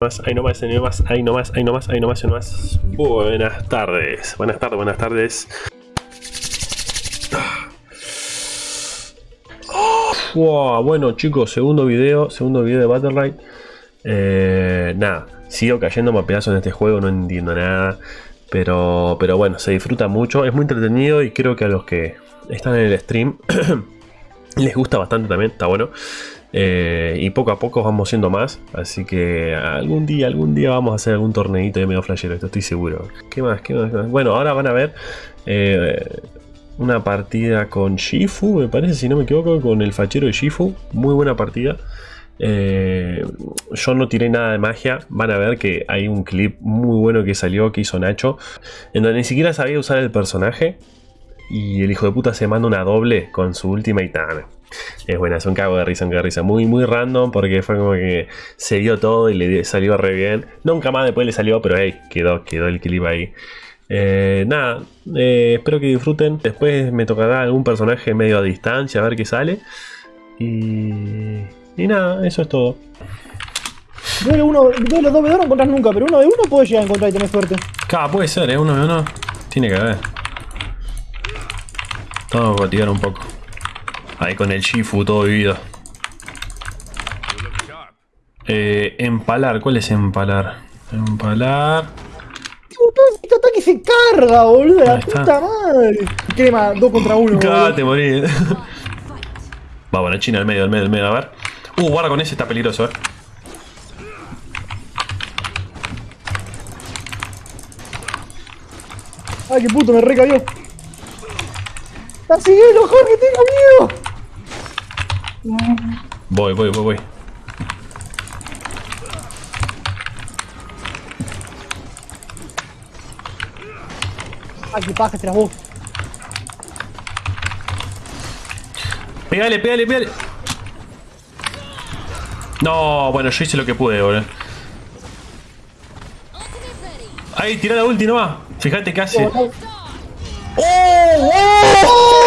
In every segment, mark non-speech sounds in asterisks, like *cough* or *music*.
más, ahí nomás, ahí nomás, ahí nomás, ahí ahí nomás, ahí. Buenas tardes, buenas tardes, buenas tardes. Wow, bueno chicos, segundo video, segundo video de Battle eh, nada, sigo cayendo a pedazos en este juego, no entiendo nada. Pero, pero bueno, se disfruta mucho, es muy entretenido y creo que a los que están en el stream *clears throat* les gusta bastante también, está bueno. Eh, y poco a poco vamos siendo más. Así que algún día, algún día vamos a hacer algún torneito de medio flashero, esto estoy seguro. ¿Qué más? ¿Qué más? Bueno, ahora van a ver eh, una partida con Shifu, me parece, si no me equivoco, con el fachero de Shifu. Muy buena partida. Eh, yo no tiré nada de magia. Van a ver que hay un clip muy bueno que salió, que hizo Nacho, en donde ni siquiera sabía usar el personaje. Y el hijo de puta se manda una doble con su última y es buena, es un cago de risa, un cago de risa. Muy, muy random porque fue como que se dio todo y le salió re bien. Nunca más después le salió, pero hey, quedó, quedó el clip ahí. Eh, nada, eh, espero que disfruten. Después me tocará algún personaje medio a distancia, a ver qué sale. Y, y nada, eso es todo. Duele uno, de los dos no encontrás nunca, pero uno de uno puede llegar a encontrar y tener suerte. Claro, puede ser, ¿eh? Uno de uno tiene que haber. Vamos a tirar un poco. Ahí con el Shifu todo vivido. Eh, empalar, ¿cuál es empalar? Empalar. Este ataque se carga, boludo. La puta madre. Quema, dos contra uno. *laughs* Ah, te morí. Va, bueno, China al medio, al medio, al medio, a ver. Uh, guarda con ese, está peligroso, eh. Ay, qué puto, me recayó. ¡Está siguiendo, Jorge! ¡Tengo miedo! Voy, voy, voy, voy. Ay, qué paja, tras vos. Pégale, pégale, pégale. No, bueno, yo hice lo que pude, boludo. Ahí, tira la ulti nomás. Fíjate que hace. ¡Oh! ¡Oh!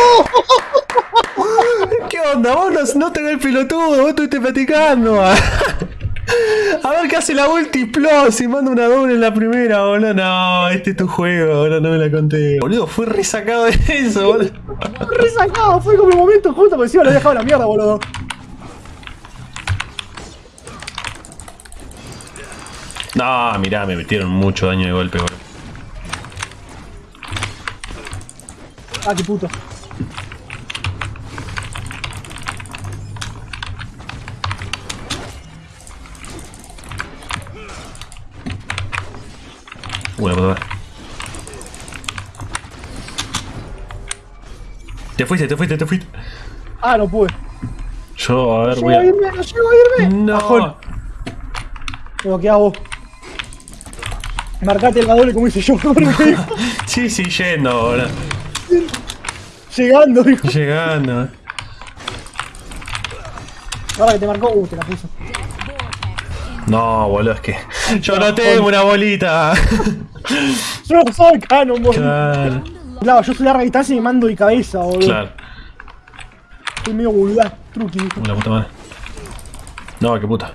¿Qué onda? Vos no, no te el pelotudo, vos estuviste platicando. A ver qué hace la ulti plus y manda una doble en la primera, boludo. No, este es tu juego, boludo, no me la conté. Boludo, fui resacado de eso, boludo. resacado, fue como el momento justo porque encima lo he dejado la mierda, boludo. No, mirá, me metieron mucho daño de golpe, boludo. Ah, qué puto. Bueno, Te fuiste, te fuiste, te fuiste. Ah, no pude. Yo, a ver, no voy a... irme, no llego a irme. No. Pero, ¿qué hago? Marcate el doble como hice yo, *laughs* *laughs* Sí, sí, yendo ahora. Llegando, hijo. Llegando. Ahora que te marcó, uh, te la puso. No, boludo, es que yo no tengo una bolita. yo no soy canon, boludo. Claro. claro. yo soy larga distancia y mando de cabeza, boludo. Claro. Soy medio vulgar, truqui. La puta madre. No, qué puta.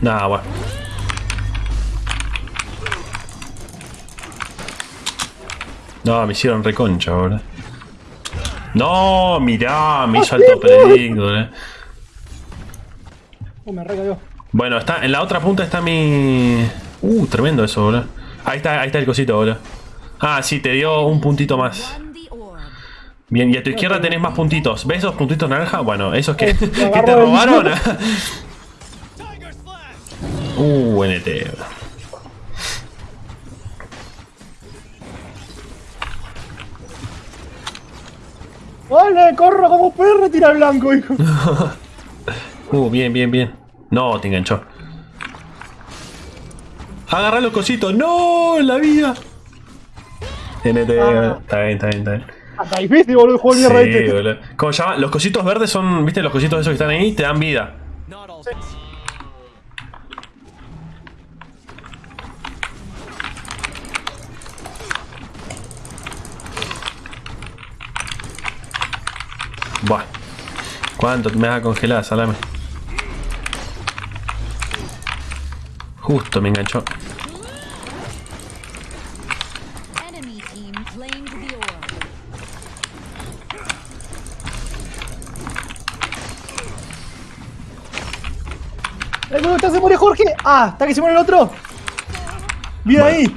Nah, bueno. No, me hicieron reconcha ahora. No, mirá, me hizo alto predicto, eh. Uh, me recayó. Bueno, está, en la otra punta está mi... Uh, tremendo eso, boludo. Ahí está, ahí está el cosito, boludo. Ah, sí, te dio un puntito más. Bien, y a tu izquierda tenés más puntitos. ¿Ves esos puntitos naranja? Bueno, esos que, *laughs* que te robaron. *laughs* *laughs* uh, NT. ¡Vale! ¡Corro como perro! Tira blanco, hijo. *laughs* uh, bien, bien, bien. No, te enganchó. Agarra los cositos. ¡No! ¡La vida! NT. Ah. Está bien, está bien, está bien. Hasta difícil, boludo, el juego sí, de boludo. ¿Cómo se llama? Los cositos verdes son, ¿viste? Los cositos esos que están ahí te dan vida. Buah. ¿Cuánto me vas a congelar, salame? Justo me enganchó. Está se muere Jorge! ¡Ah! ¿Está que se muere el otro? ¡Bien ahí!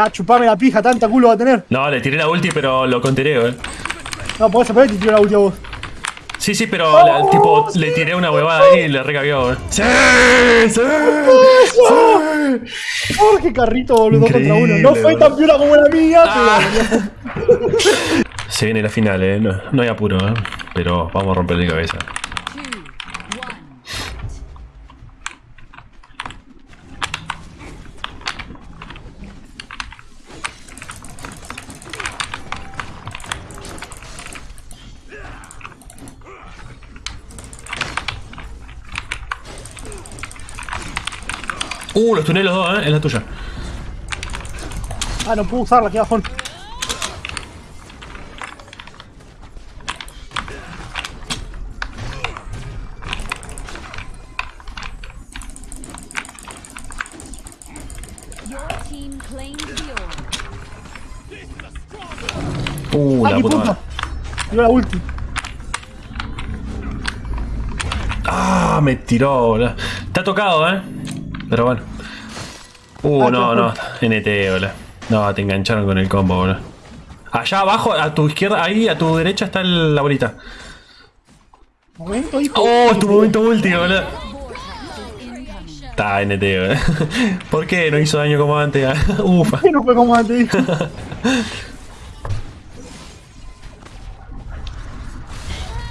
Ah, chupame la pija, tanta culo va a tener. No, le tiré la ulti, pero lo contereo, eh. No, podés saber que te tiró la ulti a vos. Sí, sí, pero la, tipo, le tiré una huevada ahí y le recabió, eh. ¡Sí! ¡Sí! ¡Sí! ¡Oh, qué carrito, boludo! contra uno. No fue tan piola como la mía, ah. pero. Se viene la final, eh. No, no hay apuro, eh. Pero vamos a romperle la cabeza. Uh, los tuneles los dos, eh. Es la tuya. Ah, no puedo usarla, qué bajón. Uh, la puta, puta. Dio la ulti. Ah, me tiró, boludo. Está tocado, eh. Pero bueno. Uh, ah, no, no. NT, boludo. No, te engancharon con el combo, boludo. Allá abajo, a tu izquierda, ahí, a tu derecha está la bolita. Momento, hijo. Oh, tu momento último, boludo. Está NT, boludo. *laughs* ¿Por qué no hizo daño como antes? *laughs* Ufa. ¿Por qué no fue como antes? *laughs*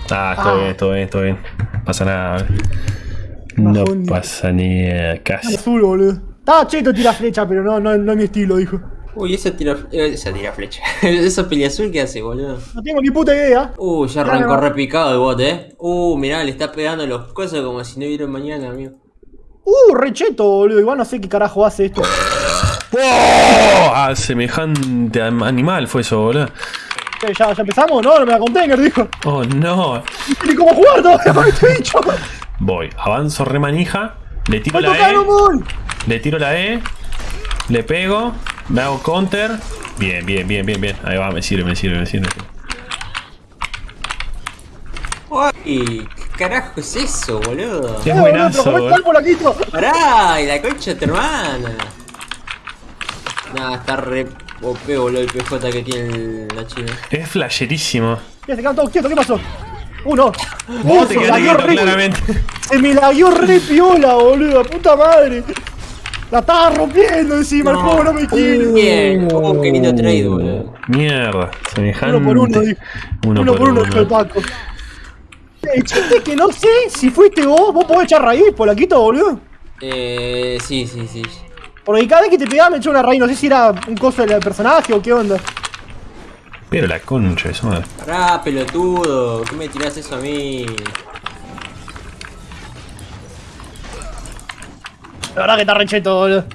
Ah, todo ah. bien, todo bien, todo bien. Pasa nada, no pasa ni casi. Azul, boludo. Estaba cheto tira flecha, pero no, no, no es mi estilo, dijo. Uy, esa tira, eh, esa tira flecha. *laughs* esa pelea azul que hace, boludo. No tengo ni puta idea. Uh, ya arrancó repicado el bot, eh. Uh, mirá, le está pegando los cosas como si no hubiera mañana, amigo. Uh, recheto, boludo. Igual no sé qué carajo hace esto. ¡Oh! Ah, semejante animal fue eso, boludo. ¿Ya, ¿Ya empezamos? No, no me la container, dijo. Oh, no. Ni cómo jugar todavía con este bicho. Voy, avanzo remanija, le tiro la E, le tiro la E, le pego, me hago counter. Bien, bien, bien, bien, bien. Ahí va, me sirve, me sirve, me sirve. Uy, ¿qué carajo es eso, boludo? Es buenazo, boludo. Pará, y la concha de tu hermana. Nah, está re OP, boludo, el PJ que tiene la china. Es flasherísimo. Ya se quedan todos quietos, ¿qué pasó? Uno. Uh, te quedaste claramente. *laughs* Se me la dio re piola, boludo. Puta madre. La estaba rompiendo encima, el juego no me quiere. Bien, oh, qué lindo trade, boludo. Mierda, semejante. Uno por uno, dijo. Uno, uno, por uno, uno. el Paco. El chiste que no sé si fuiste vos, vos podés echar raíz, polaquito, boludo. Eh, sí, sí, sí. Porque cada vez que te pegaba me echó una raíz, no sé si era un coso del personaje o qué onda. Pero la concha, eso madre. Pará, pelotudo, ¿qué me tirás eso a mí? La verdad que está recheto, boludo.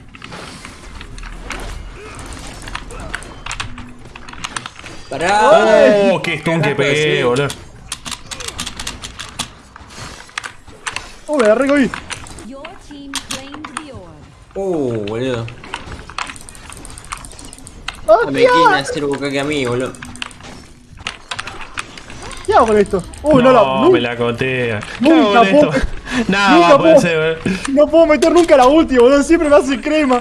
Pará. Oh, qué stun que pegué, boludo. Oh, me la ahí. Uh, boludo. ¡Oh, me quieren hacer que a mí, boludo. ¿Qué hago con esto? Uy, no, no, la, me la cotea. Nunca puedo, *laughs* Nada, nunca puede ser, No puedo meter nunca la ulti, boludo. Siempre me hace crema.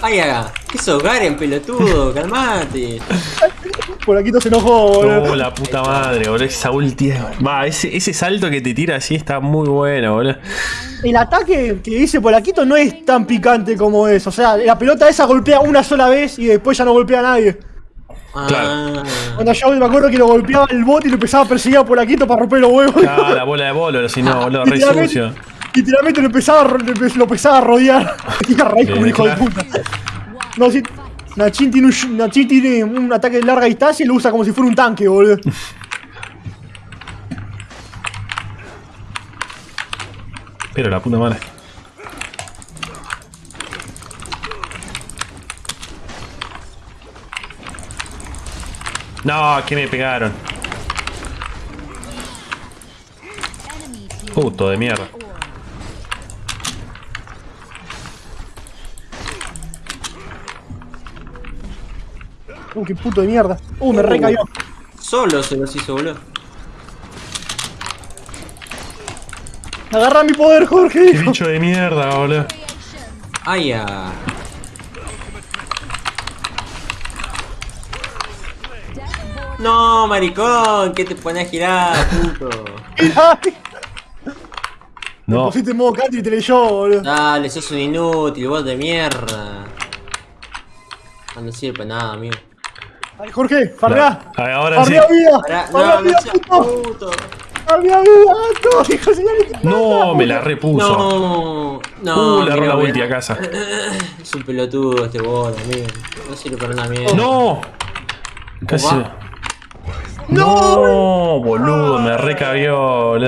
Ay, haga. ¿Qué sos, Garen, pelotudo? Calmate. *laughs* Por aquí se enojó, boludo. Oh, la puta madre, boludo. Esa ulti. Va, ese, ese salto que te tira así está muy bueno, boludo el ataque que dice Polaquito no es tan picante como es. O sea, la pelota esa golpea una sola vez y después ya no golpea a nadie. Claro. Cuando yo me acuerdo que lo golpeaba el bot y lo empezaba a perseguir a Polaquito para romper los huevos. Ah, la bola de bolo, si no, boludo, re sucio. Literalmente lo empezaba, lo empezaba a rodear. *laughs* Tira raíz como un hijo de puta. No, si. Nachin tiene, un, ataque de larga distancia y lo usa como si fuera un tanque, boludo. *laughs* Pero la puta madre. No, que me pegaron. Puto de mierda. Uh, qué puto de mierda. Uh, me recayó. Solo se los hizo, boludo. Agarra mi poder, Jorge. Qué bicho de mierda, boludo. Ay, ah. No, maricón, ¿qué te pones a girar, puto? No. Pusiste en modo y te leyó, boludo. Dale, sos un inútil, vos de mierda. Ah, No sirve para nada, amigo. Ay, Jorge, farrea. Ay, ahora sí. Vida. Pará, Farrea no, vida, no puto. puto. Farrea vida, gato. *laughs* Hijo de señal. No, me la repuso. No, no. Uh, le la ulti a casa. *laughs* Es un pelotudo este bot, amigo. No sirve para nada mierda. No. Casi. No, boludo, me recabió, boludo.